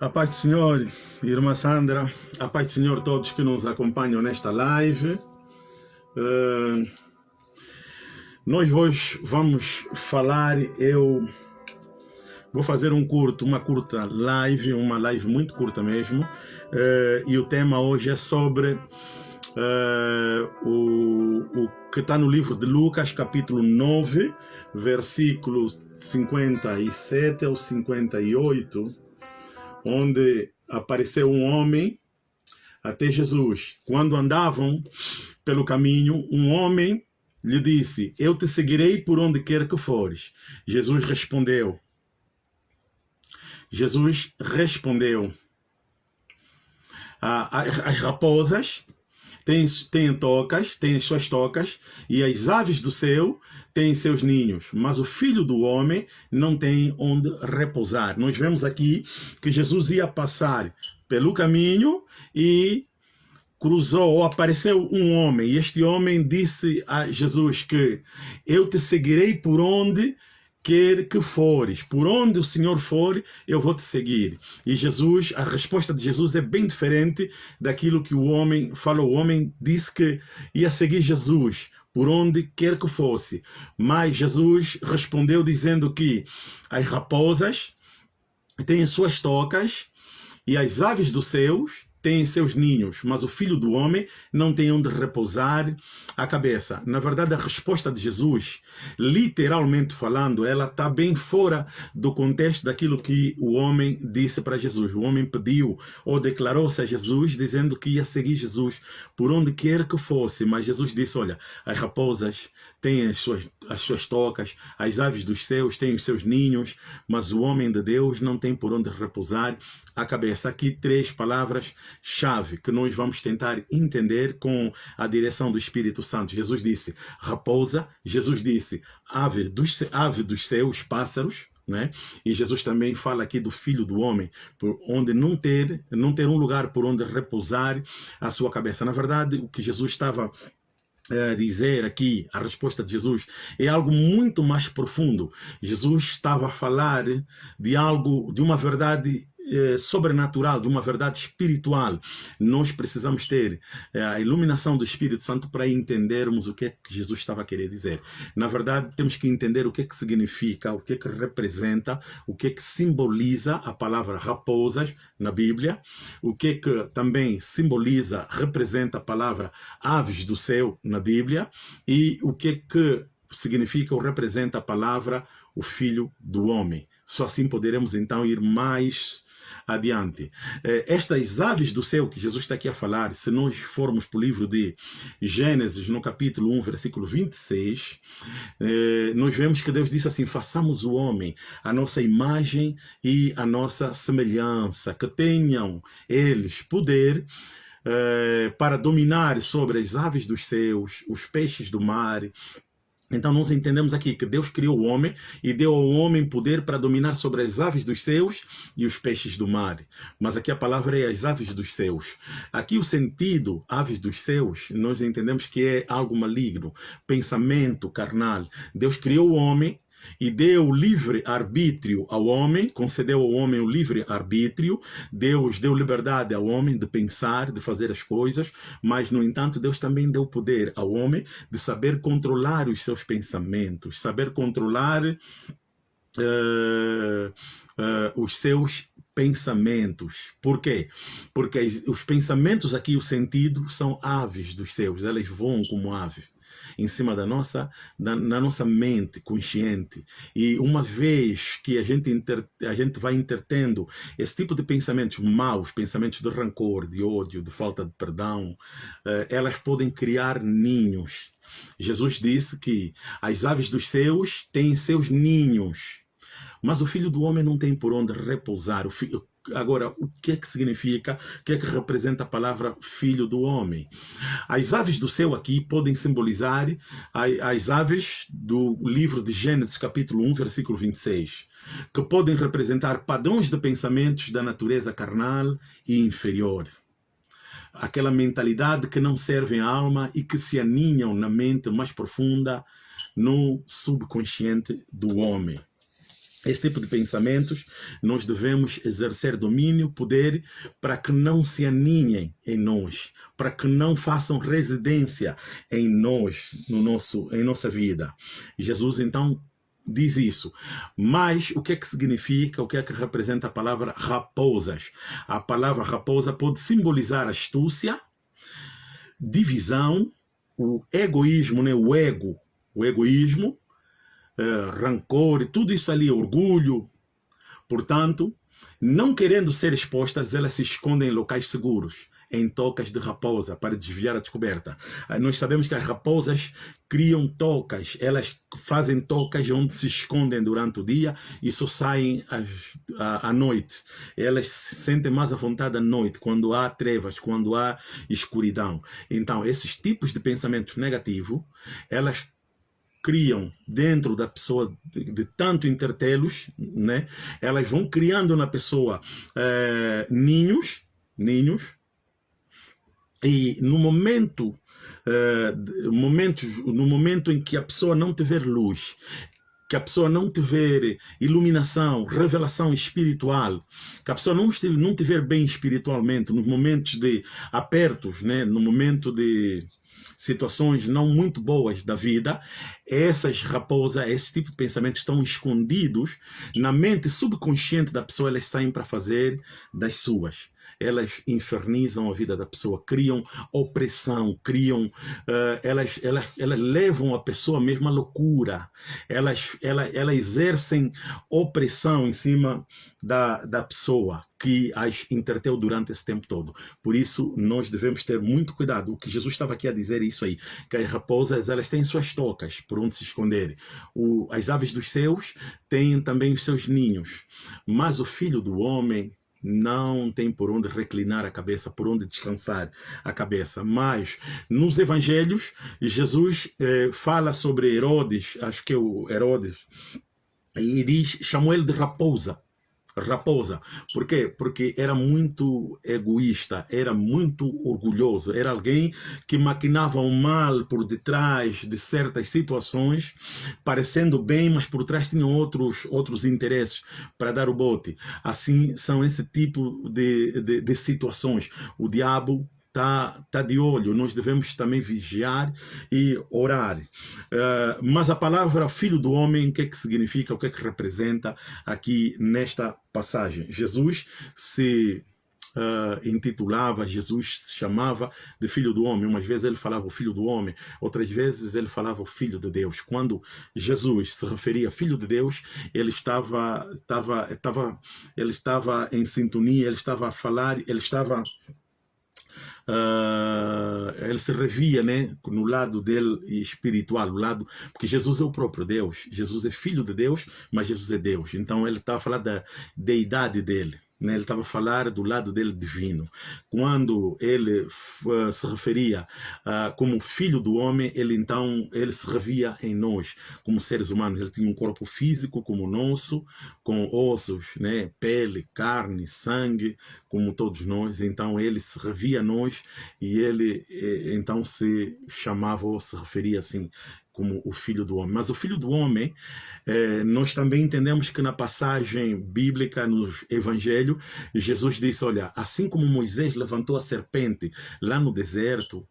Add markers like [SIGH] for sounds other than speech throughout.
A paz do Senhor, irmã Sandra, a paz do Senhor todos que nos acompanham nesta live. Uh, nós hoje vamos falar, eu vou fazer um curto, uma curta live, uma live muito curta mesmo, uh, e o tema hoje é sobre uh, o, o que está no livro de Lucas, capítulo 9, versículos 57 ao 58, onde apareceu um homem até Jesus. Quando andavam pelo caminho, um homem lhe disse: Eu te seguirei por onde quer que fores. Jesus respondeu. Jesus respondeu: As raposas têm, têm tocas, têm suas tocas, e as aves do céu têm seus ninhos, mas o filho do homem não tem onde repousar. Nós vemos aqui que Jesus ia passar pelo caminho e cruzou ou apareceu um homem, e este homem disse a Jesus que eu te seguirei por onde quer que fores, por onde o Senhor for, eu vou te seguir. E Jesus, a resposta de Jesus é bem diferente daquilo que o homem falou. O homem disse que ia seguir Jesus por onde quer que fosse. Mas Jesus respondeu dizendo que as raposas têm suas tocas e as aves dos céus tem seus ninhos, mas o filho do homem não tem onde repousar a cabeça. Na verdade, a resposta de Jesus, literalmente falando, ela está bem fora do contexto daquilo que o homem disse para Jesus. O homem pediu ou declarou-se a Jesus dizendo que ia seguir Jesus por onde quer que fosse, mas Jesus disse: Olha, as raposas têm as suas, as suas tocas, as aves dos céus têm os seus ninhos, mas o homem de Deus não tem por onde repousar a cabeça. Aqui três palavras chave que nós vamos tentar entender com a direção do Espírito Santo. Jesus disse raposa, Jesus disse ave dos, ave dos céus, pássaros, né? E Jesus também fala aqui do filho do homem, por onde não ter, não ter um lugar por onde repousar a sua cabeça. Na verdade, o que Jesus estava a dizer aqui, a resposta de Jesus, é algo muito mais profundo. Jesus estava a falar de algo, de uma verdade eh, sobrenatural, de uma verdade espiritual. Nós precisamos ter eh, a iluminação do Espírito Santo para entendermos o que é que Jesus estava a querer dizer. Na verdade, temos que entender o que é que significa, o que é que representa, o que é que simboliza a palavra raposas na Bíblia, o que é que também simboliza, representa a palavra aves do céu na Bíblia e o que é que significa ou representa a palavra o filho do homem. Só assim poderemos então ir mais adiante. Eh, estas aves do céu que Jesus está aqui a falar, se nós formos para o livro de Gênesis, no capítulo 1, versículo 26, eh, nós vemos que Deus disse assim: façamos o homem a nossa imagem e a nossa semelhança, que tenham eles poder eh, para dominar sobre as aves dos céus, os peixes do mar, então nós entendemos aqui que Deus criou o homem e deu ao homem poder para dominar sobre as aves dos céus e os peixes do mar. Mas aqui a palavra é as aves dos céus. Aqui o sentido aves dos céus, nós entendemos que é algo maligno, pensamento carnal. Deus criou o homem e deu livre arbítrio ao homem, concedeu ao homem o livre arbítrio, Deus deu liberdade ao homem de pensar, de fazer as coisas, mas, no entanto, Deus também deu poder ao homem de saber controlar os seus pensamentos, saber controlar uh, uh, os seus pensamentos. Por quê? Porque os pensamentos aqui, o sentido, são aves dos céus, elas voam como aves em cima da nossa, na nossa mente consciente. E uma vez que a gente, inter, a gente vai intertendo esse tipo de pensamentos maus, pensamentos de rancor, de ódio, de falta de perdão, eh, elas podem criar ninhos. Jesus disse que as aves dos céus têm seus ninhos, mas o filho do homem não tem por onde repousar. O filho, Agora, o que é que significa, o que é que representa a palavra filho do homem? As aves do céu aqui podem simbolizar as aves do livro de Gênesis, capítulo 1, versículo 26, que podem representar padrões de pensamentos da natureza carnal e inferior. Aquela mentalidade que não serve à alma e que se aninham na mente mais profunda, no subconsciente do homem. Esse tipo de pensamentos, nós devemos exercer domínio, poder, para que não se aninhem em nós, para que não façam residência em nós, no nosso, em nossa vida. Jesus, então, diz isso. Mas o que é que significa, o que é que representa a palavra raposas? A palavra raposa pode simbolizar astúcia, divisão, o egoísmo, né? o ego, o egoísmo, rancor, tudo isso ali, orgulho. Portanto, não querendo ser expostas, elas se escondem em locais seguros, em tocas de raposa, para desviar a descoberta. Ah, nós sabemos que as raposas criam tocas, elas fazem tocas onde se escondem durante o dia e só saem à noite. Elas se sentem mais à vontade à noite, quando há trevas, quando há escuridão. Então, esses tipos de pensamentos negativos, elas criam dentro da pessoa de, de tanto intertelos, né? Elas vão criando na pessoa é, ninhos, ninhos, e no momento, é, momentos, no momento em que a pessoa não tiver luz, que a pessoa não tiver iluminação, revelação espiritual, que a pessoa não, estiver, não tiver bem espiritualmente, nos momentos de apertos, né? no momento de situações não muito boas da vida, essas raposas, esse tipo de pensamentos estão escondidos na mente subconsciente da pessoa, elas saem para fazer das suas elas infernizam a vida da pessoa, criam opressão, criam, uh, elas, elas, elas levam a pessoa mesmo à loucura, elas, elas, elas exercem opressão em cima da, da pessoa que as interteu durante esse tempo todo. Por isso, nós devemos ter muito cuidado. O que Jesus estava aqui a dizer é isso aí, que as raposas, elas têm suas tocas por onde se esconderem. O, as aves dos céus têm também os seus ninhos, mas o Filho do Homem não tem por onde reclinar a cabeça, por onde descansar a cabeça. Mas nos evangelhos, Jesus eh, fala sobre Herodes, acho que é o Herodes, e diz, chamou ele de raposa raposa. Por quê? Porque era muito egoísta, era muito orgulhoso, era alguém que maquinava o mal por detrás de certas situações, parecendo bem, mas por trás tinha outros, outros interesses para dar o bote. Assim são esse tipo de, de, de situações. O diabo está tá de olho, nós devemos também vigiar e orar. Uh, mas a palavra filho do homem, o que é que significa, o que é que representa aqui nesta passagem? Jesus se Uh, intitulava, Jesus se chamava de Filho do Homem. Umas vezes ele falava o Filho do Homem, outras vezes ele falava o Filho de Deus. Quando Jesus se referia Filho de Deus, ele estava, estava, estava, ele estava em sintonia, ele estava a falar, ele estava uh, ele se revia né, no lado dele espiritual, lado, porque Jesus é o próprio Deus, Jesus é filho de Deus, mas Jesus é Deus. Então ele estava a falar da deidade dele. Né? Ele estava a falar do lado dele divino. Quando ele uh, se referia uh, como filho do homem, ele então ele se revia em nós, como seres humanos. Ele tinha um corpo físico como o nosso, com ossos, né? pele, carne, sangue, como todos nós. Então ele se revia a nós e ele eh, então se chamava ou se referia assim como o Filho do Homem. Mas o Filho do Homem, eh, nós também entendemos que na passagem bíblica, no Evangelho, Jesus disse: Olha, assim como Moisés levantou a serpente lá no deserto,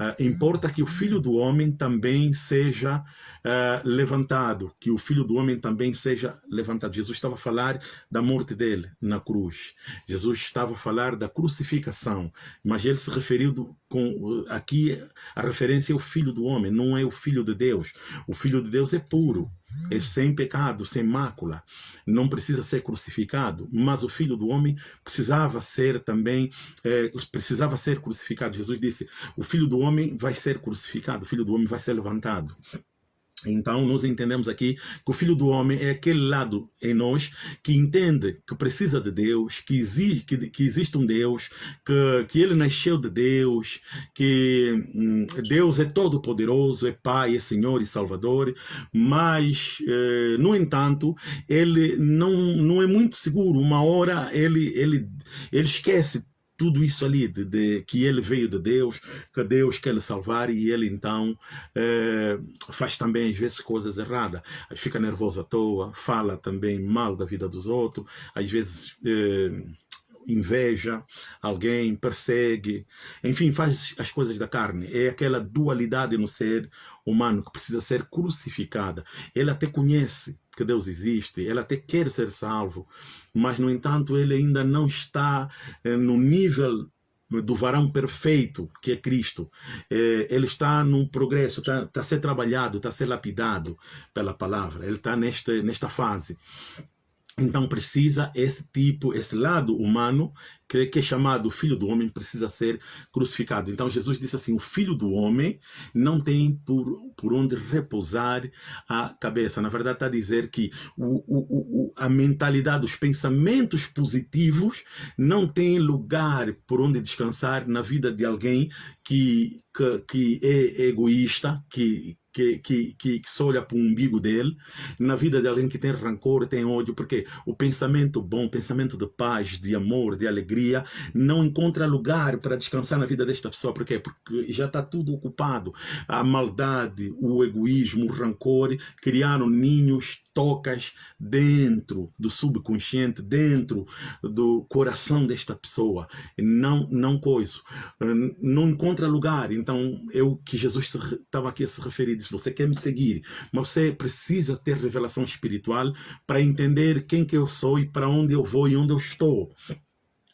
Uh, importa que o filho do homem também seja uh, levantado, que o filho do homem também seja levantado. Jesus estava a falar da morte dele na cruz. Jesus estava a falar da crucificação, mas ele se referiu do, com aqui a referência é o filho do homem, não é o filho de Deus. O filho de Deus é puro é sem pecado, sem mácula, não precisa ser crucificado, mas o Filho do Homem precisava ser também, é, precisava ser crucificado. Jesus disse, o Filho do Homem vai ser crucificado, o Filho do Homem vai ser levantado. Então, nós entendemos aqui que o Filho do Homem é aquele lado em nós que entende que precisa de Deus, que existe, que, que existe um Deus, que, que ele nasceu de Deus, que hum, Deus é todo-poderoso, é Pai, é Senhor e Salvador, mas, eh, no entanto, ele não, não é muito seguro. Uma hora ele, ele, ele esquece tudo isso ali, de, de, que ele veio de Deus, que Deus quer lhe salvar e ele então é, faz também às vezes coisas erradas. Fica nervoso à toa, fala também mal da vida dos outros, às vezes é, inveja alguém, persegue, enfim, faz as coisas da carne. É aquela dualidade no ser humano que precisa ser crucificada. Ele até conhece que Deus existe, ele até quer ser salvo, mas, no entanto, ele ainda não está eh, no nível do varão perfeito, que é Cristo. Eh, ele está num progresso, está, está a ser trabalhado, está a ser lapidado pela palavra. Ele está nesta, nesta fase. Então precisa esse tipo, esse lado humano, que, é chamado Filho do Homem, precisa ser crucificado. Então Jesus disse assim, o Filho do Homem não tem por, por onde repousar a cabeça. Na verdade está a dizer que o, o, o, a mentalidade, os pensamentos positivos não tem lugar por onde descansar na vida de alguém que, que, que é egoísta, que que, que, que, que só olha para o umbigo dele, na vida de alguém que tem rancor, tem ódio, porque o pensamento bom, o pensamento de paz, de amor, de alegria, não encontra lugar para descansar na vida desta pessoa. Por quê? Porque já está tudo ocupado. A maldade, o egoísmo, o rancor criaram ninhos tocas dentro do subconsciente, dentro do coração desta pessoa. Não, não coisa. Não encontra lugar. Então, o que Jesus estava aqui a se referir. Disse, você quer me seguir, mas você precisa ter revelação espiritual para entender quem que eu sou e para onde eu vou e onde eu estou.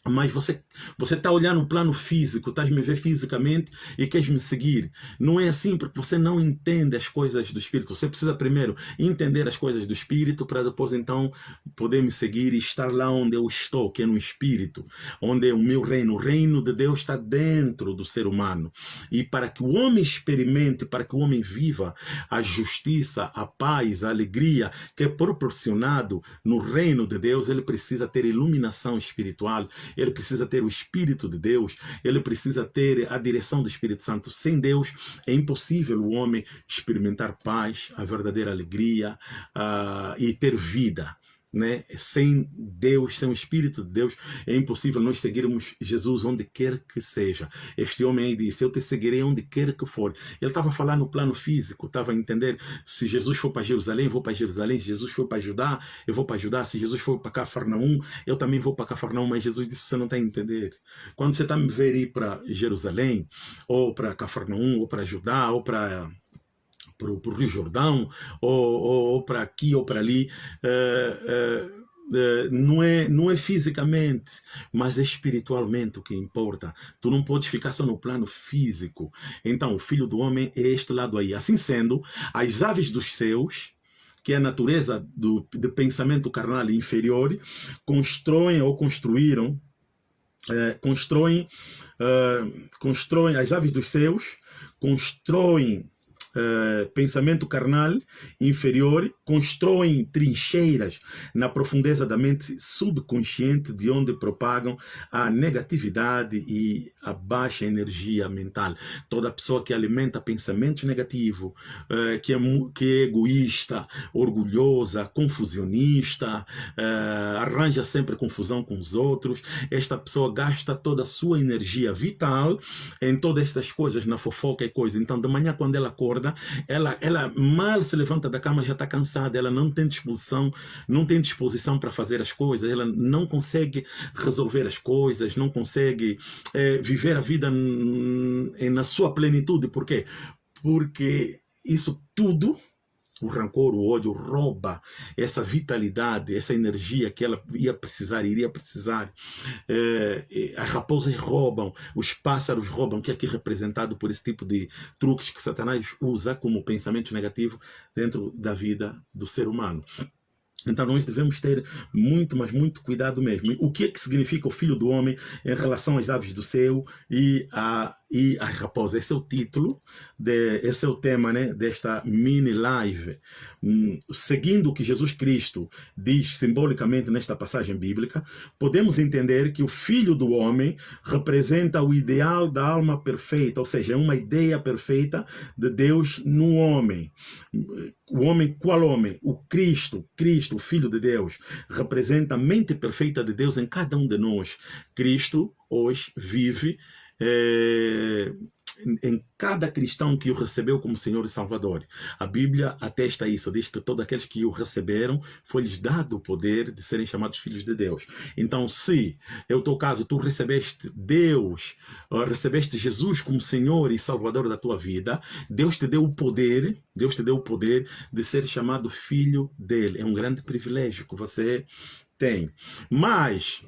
Mas você você está olhando no plano físico, estás me ver fisicamente e queres me seguir. Não é assim porque você não entende as coisas do Espírito. Você precisa primeiro entender as coisas do Espírito para depois então poder me seguir e estar lá onde eu estou, que é no Espírito, onde é o meu reino. O reino de Deus está dentro do ser humano. E para que o homem experimente, para que o homem viva a justiça, a paz, a alegria que é proporcionado no reino de Deus, ele precisa ter iluminação espiritual ele precisa ter o Espírito de Deus, ele precisa ter a direção do Espírito Santo. Sem Deus é impossível o homem experimentar paz, a verdadeira alegria uh, e ter vida né? Sem Deus, sem o Espírito de Deus, é impossível nós seguirmos Jesus onde quer que seja. Este homem aí disse: Eu te seguirei onde quer que for. Ele estava a falar no plano físico, estava a entender: se Jesus for para Jerusalém, vou para Jerusalém. Se Jesus for para Judá, eu vou para Judá. Se Jesus for para Cafarnaum, eu também vou para Cafarnaum. Mas Jesus disse: Você não está a entender. Quando você está a me ver ir para Jerusalém, ou para Cafarnaum, ou para Judá, ou para para o Rio Jordão, ou, ou, ou para aqui ou para ali, uh, uh, não é não é fisicamente, mas é espiritualmente o que importa. Tu não podes ficar só no plano físico. Então, o filho do homem é este lado aí. Assim sendo, as aves dos céus, que é a natureza do, do pensamento carnal inferior, constroem ou construíram, uh, constroem, uh, constroem as aves dos céus, constroem uh, pensamento carnal inferior constroem trincheiras na profundeza da mente subconsciente de onde propagam a negatividade e a baixa energia mental. Toda pessoa que alimenta pensamentos negativos, uh, que, é, que é egoísta, orgulhosa, confusionista, uh, arranja sempre confusão com os outros, esta pessoa gasta toda a sua energia vital em todas estas coisas, na fofoca e coisa. Então, de manhã, quando ela acorda, acorda, ela, ela mal se levanta da cama, já está cansada, ela não tem disposição, não tem disposição para fazer as coisas, ela não consegue resolver as coisas, não consegue é, viver a vida na sua plenitude. Por quê? Porque isso tudo o rancor, o ódio rouba essa vitalidade, essa energia que ela ia precisar, iria precisar. É, as raposas roubam, os pássaros roubam, que é aqui representado por esse tipo de truques que Satanás usa como pensamento negativo dentro da vida do ser humano. Então nós devemos ter muito, mas muito cuidado mesmo. O que é que significa o Filho do Homem em relação às aves do céu e a e a raposa. Esse é o título, de, esse é o tema né, desta mini live. Hum, seguindo o que Jesus Cristo diz simbolicamente nesta passagem bíblica, podemos entender que o Filho do Homem representa o ideal da alma perfeita, ou seja, é uma ideia perfeita de Deus no homem. O homem, qual homem? O Cristo. Cristo o Filho de Deus, representa a mente perfeita de Deus em cada um de nós. Cristo hoje vive é, em cada cristão que o recebeu como Senhor e Salvador. A Bíblia atesta isso, diz que todos aqueles que o receberam, foi-lhes dado o poder de serem chamados filhos de Deus. Então, se, é o teu caso, tu recebeste Deus, recebeste Jesus como Senhor e Salvador da tua vida, Deus te deu o poder, Deus te deu o poder de ser chamado filho dele. É um grande privilégio que você tem. Mas,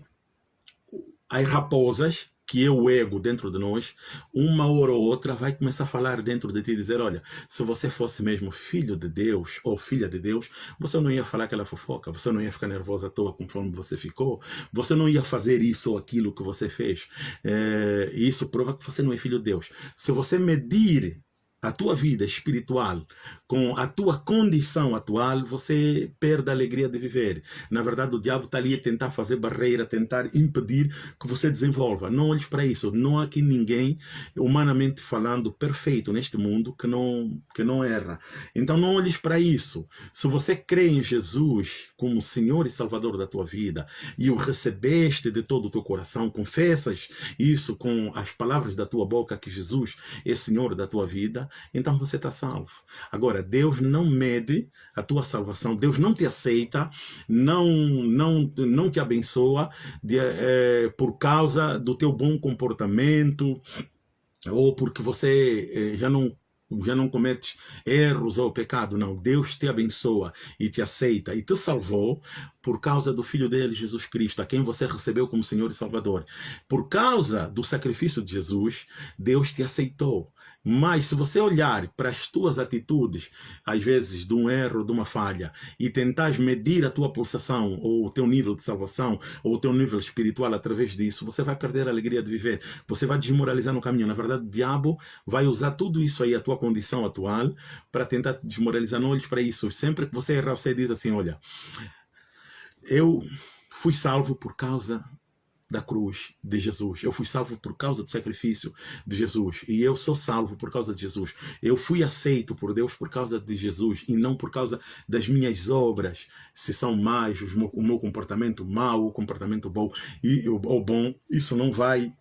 as raposas que é o ego dentro de nós, uma hora ou outra vai começar a falar dentro de ti e dizer, olha, se você fosse mesmo filho de Deus ou filha de Deus, você não ia falar aquela fofoca, você não ia ficar nervosa à toa conforme você ficou, você não ia fazer isso ou aquilo que você fez. É, isso prova que você não é filho de Deus. Se você medir a tua vida espiritual com a tua condição atual, você perde a alegria de viver. Na verdade, o diabo está ali a tentar fazer barreira, tentar impedir que você desenvolva. Não olhes para isso. Não há aqui ninguém, humanamente falando, perfeito neste mundo que não, que não erra. Então, não olhes para isso. Se você crê em Jesus como Senhor e Salvador da tua vida e o recebeste de todo o teu coração, confessas isso com as palavras da tua boca que Jesus é Senhor da tua vida, então você está salvo. Agora, Deus não mede a tua salvação, Deus não te aceita, não, não, não te abençoa de, é, por causa do teu bom comportamento ou porque você é, já não já não cometes erros ou pecado, não. Deus te abençoa e te aceita e te salvou por causa do Filho dele, Jesus Cristo, a quem você recebeu como Senhor e Salvador. Por causa do sacrifício de Jesus, Deus te aceitou. Mas se você olhar para as tuas atitudes, às vezes de um erro, de uma falha, e tentar medir a tua pulsação, ou o teu nível de salvação, ou o teu nível espiritual através disso, você vai perder a alegria de viver. Você vai desmoralizar no caminho. Na verdade, o diabo vai usar tudo isso aí, a tua condição atual, para tentar te desmoralizar. Não olhes para isso. Sempre que você errar, você diz assim, olha, eu fui salvo por causa da cruz de Jesus. Eu fui salvo por causa do sacrifício de Jesus. E eu sou salvo por causa de Jesus. Eu fui aceito por Deus por causa de Jesus e não por causa das minhas obras. Se são mais, o meu comportamento mau, o comportamento bom e ou bom, isso não vai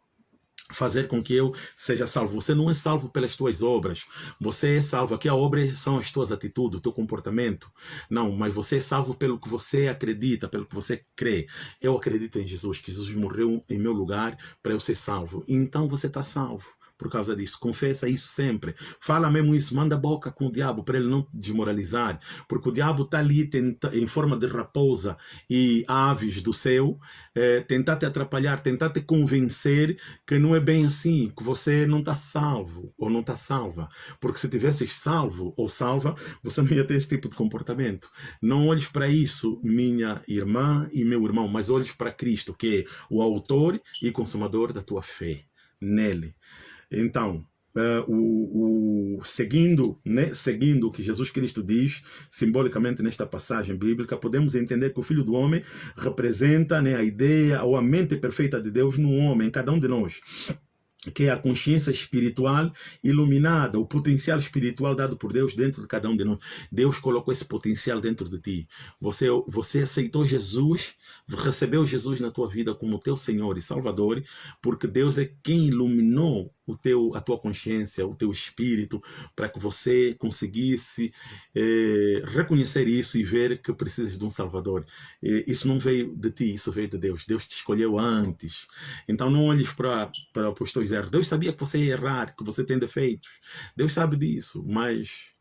fazer com que eu seja salvo. Você não é salvo pelas tuas obras. Você é salvo. Aqui a obra são as tuas atitudes, o teu comportamento. Não, mas você é salvo pelo que você acredita, pelo que você crê. Eu acredito em Jesus, que Jesus morreu em meu lugar para eu ser salvo. Então você está salvo por causa disso. Confessa isso sempre. Fala mesmo isso, manda boca com o diabo para ele não desmoralizar, porque o diabo está ali tenta, em forma de raposa e aves do céu, é, tentar te atrapalhar, tentar te convencer que não é bem assim, que você não está salvo ou não está salva. Porque se tivesses salvo ou salva, você não ia ter esse tipo de comportamento. Não olhes para isso, minha irmã e meu irmão, mas olhes para Cristo, que é o autor e consumador da tua fé nele. Então, Uh, o, o, seguindo, né, seguindo o que Jesus Cristo diz simbolicamente nesta passagem bíblica, podemos entender que o Filho do Homem representa né, a ideia ou a mente perfeita de Deus no homem, em cada um de nós que é a consciência espiritual iluminada, o potencial espiritual dado por Deus dentro de cada um de nós. Deus colocou esse potencial dentro de ti. Você, você aceitou Jesus, recebeu Jesus na tua vida como teu Senhor e Salvador, porque Deus é quem iluminou o teu, a tua consciência, o teu espírito, para que você conseguisse eh, reconhecer isso e ver que precisas de um Salvador. Isso não veio de ti, isso veio de Deus. Deus te escolheu antes. Então não olhes para, para os teus erros. Deus sabia que você ia errar, que você tem defeitos. Deus sabe disso, mas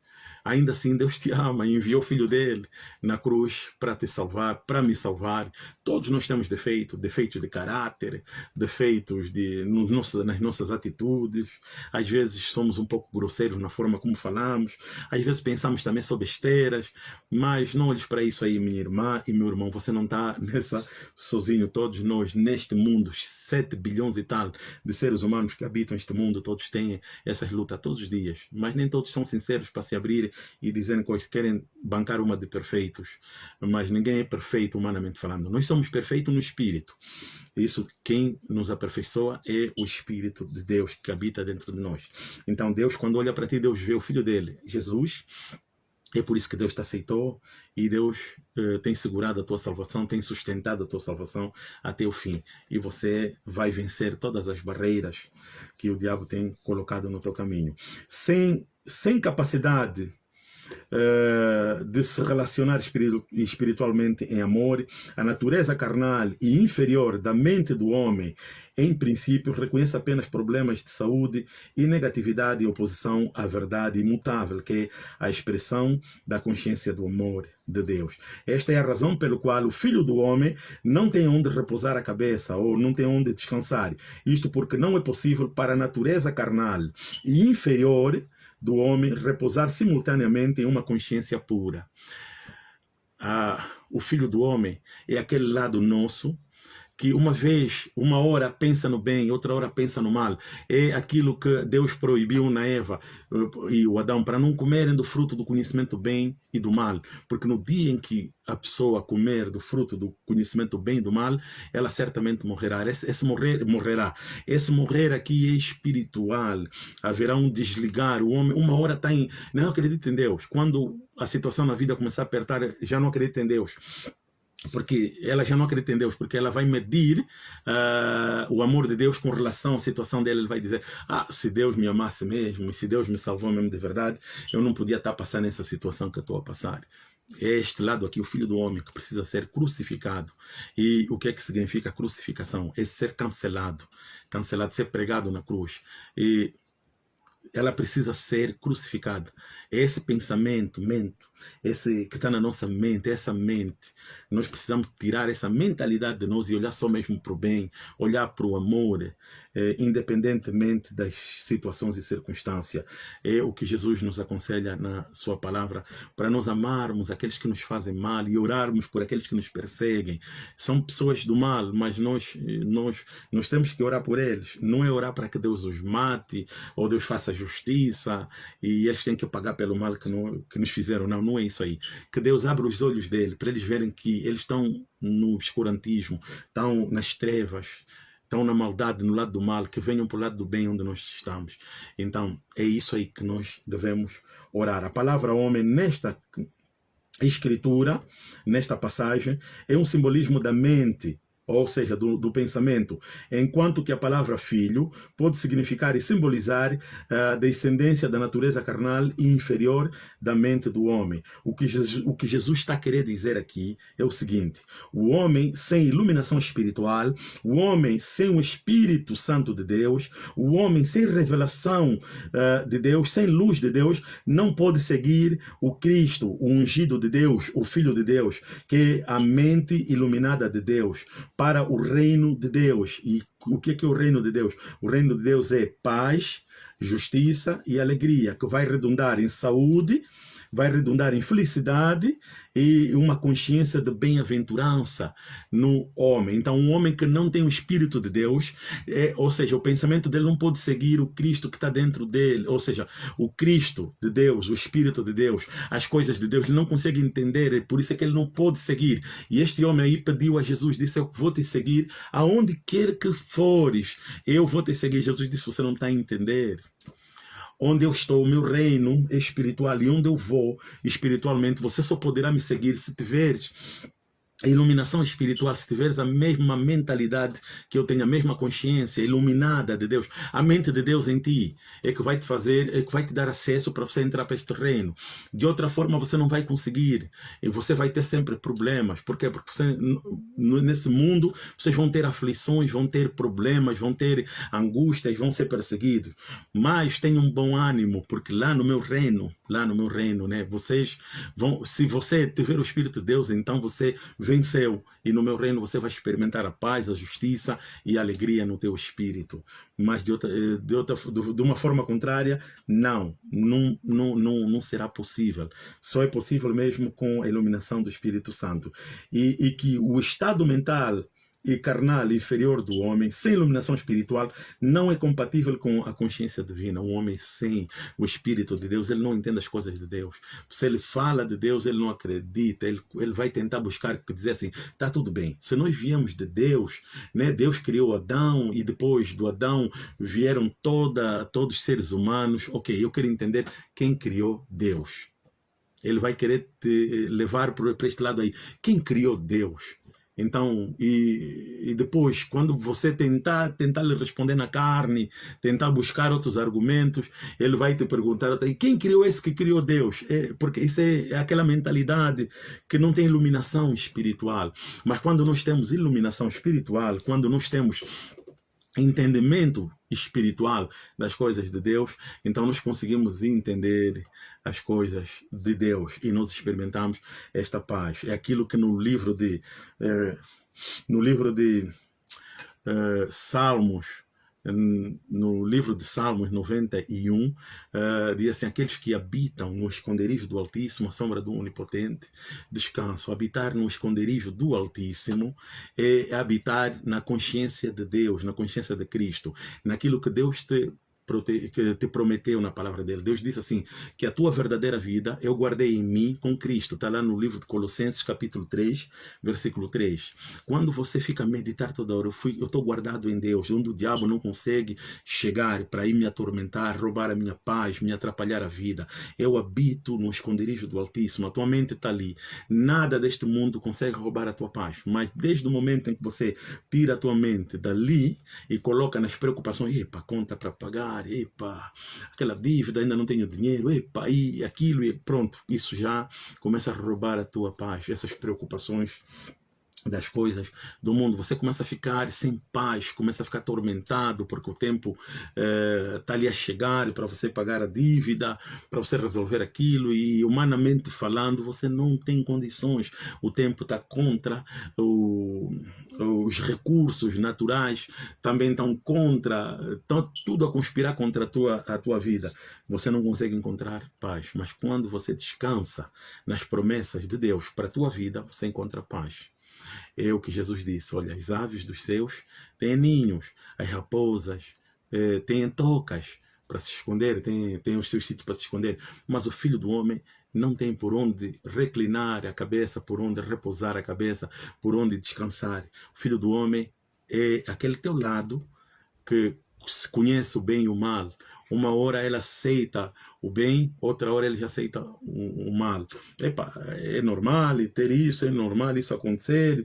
Ainda assim, Deus te ama e enviou o Filho dele na cruz para te salvar, para me salvar. Todos nós temos defeitos, defeitos de caráter, defeitos de, nas nossas atitudes. Às vezes somos um pouco grosseiros na forma como falamos. Às vezes pensamos também só besteiras. Mas não olhes para isso aí, minha irmã e meu irmão. Você não está [LAUGHS] nessa sozinho. Todos nós, neste mundo, 7 bilhões e tal de seres humanos que habitam este mundo, todos têm essas lutas todos os dias. Mas nem todos são sinceros para se abrir e dizendo que querem bancar uma de perfeitos, mas ninguém é perfeito humanamente falando. Nós somos perfeitos no espírito. Isso, quem nos aperfeiçoa é o Espírito de Deus que habita dentro de nós. Então, Deus, quando olha para ti, Deus vê o Filho dele, Jesus, É por isso que Deus te aceitou e Deus uh, tem segurado a tua salvação, tem sustentado a tua salvação até o fim. E você vai vencer todas as barreiras que o diabo tem colocado no teu caminho. Sem, sem capacidade uh, de se relacionar espiritualmente em amor, a natureza carnal e inferior da mente do homem, em princípio, reconhece apenas problemas de saúde e negatividade em oposição à verdade imutável, que é a expressão da consciência do amor de Deus. Esta é a razão pelo qual o Filho do Homem não tem onde repousar a cabeça ou não tem onde descansar. Isto porque não é possível para a natureza carnal e inferior do homem repousar simultaneamente em uma consciência pura. Ah, o Filho do Homem é aquele lado nosso que uma vez, uma hora pensa no bem, outra hora pensa no mal. É aquilo que Deus proibiu na Eva eh, e o Adão para não comerem do fruto do conhecimento bem e do mal. Porque no dia em que a pessoa comer do fruto do conhecimento bem e do mal, ela certamente morrerá. Esse, esse morrer morrerá. Esse morrer aqui é espiritual. Haverá um desligar. O homem, uma hora está em. Não acredita em Deus. Quando a situação na vida começar a apertar, já não acredita em Deus porque ela já não acredita em Deus, porque ela vai medir uh, o amor de Deus com relação à situação dela. Ele vai dizer: Ah, se Deus me amasse mesmo, se Deus me salvou mesmo de verdade, eu não podia estar passando essa situação que eu estou a passar. É este lado aqui, o filho do homem, que precisa ser crucificado. E o que é que significa crucificação? É ser cancelado, cancelado, ser pregado na cruz. E ela precisa ser crucificada. Esse pensamento, mente, esse que está na nossa mente, essa mente, nós precisamos tirar essa mentalidade de nós e olhar só mesmo para o bem, olhar para o amor, eh, independentemente das situações e circunstâncias. É o que Jesus nos aconselha na sua palavra, para nós amarmos aqueles que nos fazem mal e orarmos por aqueles que nos perseguem. São pessoas do mal, mas nós, nós, nós temos que orar por eles. Não é orar para que Deus os mate ou Deus faça justiça e eles têm que pagar pelo mal que, não, que nos fizeram. Não, não é isso aí. Que Deus abra os olhos dele para eles verem que eles estão no obscurantismo, estão nas trevas, estão na maldade, no lado do mal, que venham para o lado do bem onde nós estamos. Então, é isso aí que nós devemos orar. A palavra homem, nesta escritura, nesta passagem, é um simbolismo da mente ou seja, do, do, pensamento, enquanto que a palavra filho pode significar e simbolizar a descendência da natureza carnal e inferior da mente do homem. O que, Jesus, o que Jesus está querendo dizer aqui é o seguinte: o homem sem iluminação espiritual, o homem sem o Espírito Santo de Deus, o homem sem revelação uh, de Deus, sem luz de Deus, não pode seguir o Cristo, o ungido de Deus, o Filho de Deus, que é a mente iluminada de Deus para o reino de Deus. E o que é, o reino de Deus? O reino de Deus é paz, justiça e alegria, que vai redundar em saúde, vai redundar em felicidade e uma consciência de bem-aventurança no homem. Então, um homem que não tem o Espírito de Deus, é, ou seja, o pensamento dele não pode seguir o Cristo que está dentro dele, ou seja, o Cristo de Deus, o Espírito de Deus, as coisas de Deus, ele não consegue entender, é por isso é que ele não pode seguir. E este homem aí pediu a Jesus, disse: Eu vou te seguir aonde quer que fores, eu vou te seguir. Jesus disse: Você não está a entender onde eu estou, o meu reino espiritual e onde eu vou espiritualmente, você só poderá me seguir se tiveres iluminação espiritual, se tiveres a mesma mentalidade que eu tenho, a mesma consciência iluminada de Deus, a mente de Deus em ti é que vai te fazer, é que vai te dar acesso para você entrar para este reino. De outra forma você não vai conseguir e você vai ter sempre problemas. Por quê? Porque você, nesse mundo vocês vão ter aflições, vão ter problemas, vão ter angústias, vão ser perseguidos. Mas tenham um bom ânimo, porque lá no meu reino, lá no meu reino, né, vocês vão, se você tiver o Espírito de Deus, então você venceu. E no meu reino você vai experimentar a paz, a justiça e a alegria no teu espírito. Mas de, outra, eh, de, outra, de uma forma contrária, não, não, não, não, não será possível. Só é possível mesmo com a iluminação do Espírito Santo. E, e que o estado mental e carnal inferior do homem, sem iluminação espiritual, não é compatível com a consciência divina. Um homem sem o Espírito de Deus, ele não entende as coisas de Deus. Se ele fala de Deus, ele não acredita, ele, ele vai tentar buscar dizer assim, está tudo bem. Se nós viemos de Deus, né, Deus criou Adão e depois do Adão vieram toda, todos os seres humanos. Ok, eu quero entender quem criou Deus. Ele vai querer te levar para este lado aí. Quem criou Deus? Então, e, e, depois, quando você tentar, tentar lhe responder na carne, tentar buscar outros argumentos, ele vai te perguntar, e quem criou esse que criou Deus? É, porque isso é, é aquela mentalidade que não tem iluminação espiritual. Mas quando nós temos iluminação espiritual, quando nós temos entendimento espiritual das coisas de Deus, então nós conseguimos entender as coisas de Deus e nós experimentamos esta paz. É aquilo que no livro de eh, no livro de eh, Salmos no livro de Salmos 91, uh, eh, diz assim: Aqueles que habitam no esconderijo do Altíssimo, a sombra do Onipotente, descanso. Habitar no esconderijo do Altíssimo é habitar na consciência de Deus, na consciência de Cristo, naquilo que Deus te que te prometeu na palavra dele. Deus disse assim, que a tua verdadeira vida eu guardei em mim com Cristo. Está lá no livro de Colossenses, capítulo 3, versículo 3. Quando você fica a meditar toda hora, eu estou guardado em Deus, onde o diabo não consegue chegar para ir me atormentar, roubar a minha paz, me atrapalhar a vida. Eu habito no esconderijo do Altíssimo, a tua mente está ali. Nada deste mundo consegue roubar a tua paz, mas desde o momento em que você tira a tua mente dali e coloca nas preocupações, epa, conta para pagar, pagar, epa, aquela dívida, ainda não tenho dinheiro, epa, e aquilo, e pronto, isso já começa a roubar a tua paz, essas preocupações das coisas do mundo, você começa a ficar sem paz, começa a ficar atormentado porque o tempo está eh, ali a chegar para você pagar a dívida, para você resolver aquilo. E humanamente falando você não tem condições, o tempo está contra, o, os recursos naturais também estão contra, estão tudo a conspirar contra a tua, a tua vida, você não consegue encontrar paz, mas quando você descansa nas promessas de Deus para a tua vida, você encontra paz. É o que Jesus disse: olha, as aves dos céus têm ninhos, as raposas eh, têm tocas para se esconder, têm, têm os seus sítios para se esconder, mas o filho do homem não tem por onde reclinar a cabeça, por onde repousar a cabeça, por onde descansar. O filho do homem é aquele teu lado que conhece o bem e o mal, uma hora ela aceita o bem, outra hora ele já aceita o, o mal. Epa, é normal ter isso, é normal isso acontecer.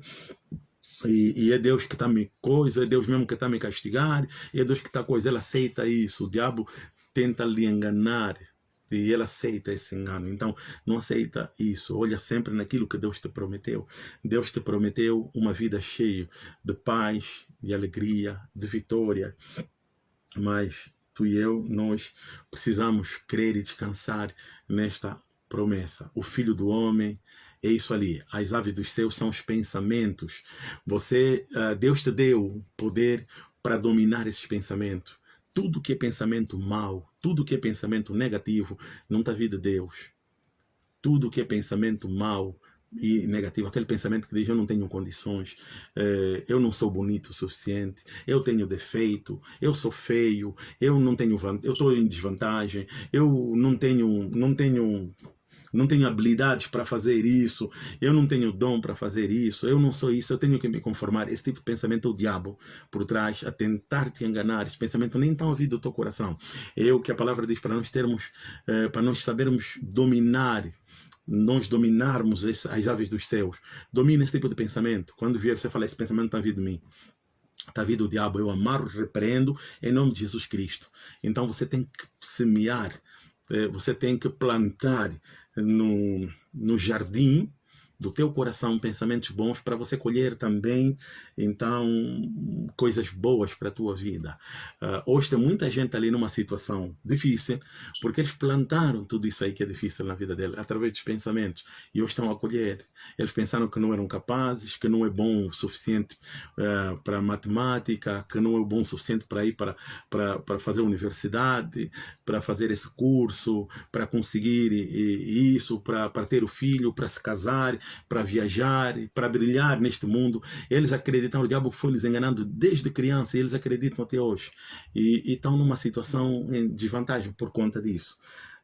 E, e, é Deus que está me coisa, é Deus mesmo que está me castigar, é Deus que está coisa. Ela aceita isso, o diabo tenta lhe enganar e ela aceita esse engano. Então, não aceita isso. Olha sempre naquilo que Deus te prometeu. Deus te prometeu uma vida cheia de paz, de alegria, de vitória. Mas tu e eu, nós precisamos crer e descansar nesta promessa. O Filho do Homem é isso ali. As aves dos céus são os pensamentos. Você, uh, Deus te deu poder para dominar esses pensamentos. Tudo que é pensamento mau, tudo que é pensamento negativo, não está vindo de Deus. Tudo que é pensamento mau, e negativo, aquele pensamento que diz eu não tenho condições, eh, eu não sou bonito o suficiente, eu tenho defeito, eu sou feio, eu não tenho, eu estou em desvantagem, eu não tenho, não tenho não tenho habilidades para fazer isso, eu não tenho dom para fazer isso, eu não sou isso, eu tenho que me conformar. Esse tipo de pensamento é o diabo por trás, a tentar te enganar. Esse pensamento nem está ouvido do teu coração. É o que a palavra diz para nós termos, eh, para nós sabermos dominar nós dominarmos as aves dos céus. Domina esse tipo de pensamento. Quando vier você fala, esse pensamento está vindo de mim. Está vindo o diabo. Eu amarro, repreendo em nome de Jesus Cristo. Então você tem que semear, eh, você tem que plantar no, no jardim do teu coração pensamentos bons para você colher também. Então coisas boas para a tua vida. Uh, hoje tem muita gente ali numa situação difícil porque eles plantaram tudo isso aí que é difícil na vida deles através dos pensamentos. E hoje estão a colher. Eles pensaram que não eram capazes que não é bom o suficiente uh, para matemática que não é bom o suficiente para ir para, para, para fazer universidade para fazer esse curso para conseguir isso para, para ter o filho para se casar para viajar, para brilhar neste mundo. Eles acreditam, o diabo foi lhes enganando desde criança e eles acreditam até hoje. E, e estão numa situação em desvantagem por conta disso.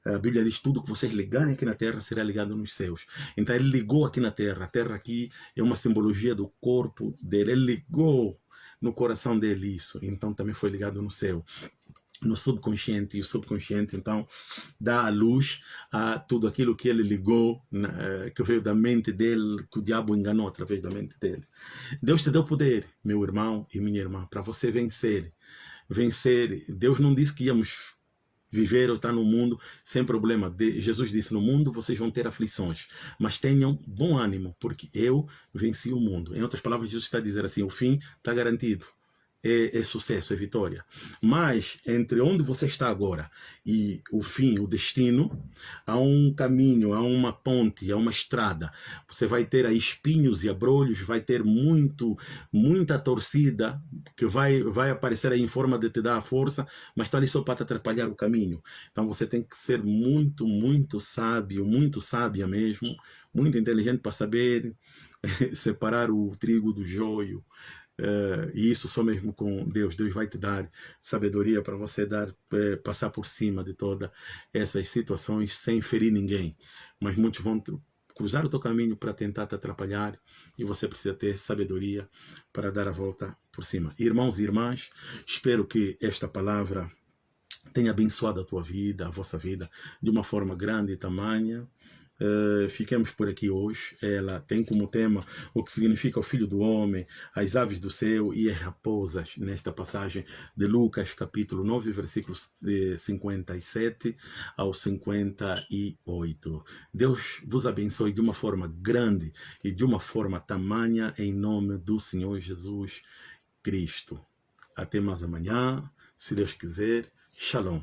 A Bíblia diz tudo que vocês ligarem aqui na terra será ligado nos céus. Então ele ligou aqui na terra. A terra aqui é uma simbologia do corpo dele. Ele ligou no coração dele isso. Então também foi ligado no céu. No subconsciente, e o subconsciente então dá a luz a tudo aquilo que ele ligou, eh, que veio da mente dele, que o diabo enganou através da mente dele. Deus te deu poder, meu irmão e minha irmã, para você vencer. Vencer. Deus não disse que íamos viver ou estar no mundo sem problema. Jesus disse: No mundo vocês vão ter aflições, mas tenham bom ânimo, porque eu venci o mundo. Em outras palavras, Jesus está dizer assim: o fim está garantido é, é, sucesso, é vitória. Mas entre onde você está agora e o fim, o destino, há um caminho, há uma ponte, há uma estrada. Você vai ter aí espinhos e abrolhos, vai ter muito, muita torcida que vai, vai aparecer aí em forma de te dar a força, mas está ali só para te atrapalhar o caminho. Então você tem que ser muito, muito sábio, muito sábia mesmo, muito inteligente para saber [LAUGHS] separar o trigo do joio Uh, e isso só mesmo com Deus. Deus vai te dar sabedoria para você dar, uh, passar por cima de todas essas situações sem ferir ninguém. Mas muitos vão cruzar o teu caminho para tentar te atrapalhar e você precisa ter sabedoria para dar a volta por cima. Irmãos e irmãs, espero que esta palavra tenha abençoado a tua vida, a vossa vida, de uma forma grande e tamanha. Uh, fiquemos por aqui hoje. Ela tem como tema o que significa o Filho do Homem, as aves do céu e as raposas, nesta passagem de Lucas, capítulo 9, versículos 57 ao 58. Deus vos abençoe de uma forma grande e de uma forma tamanha, em nome do Senhor Jesus Cristo. Até mais amanhã, se Deus quiser. Shalom.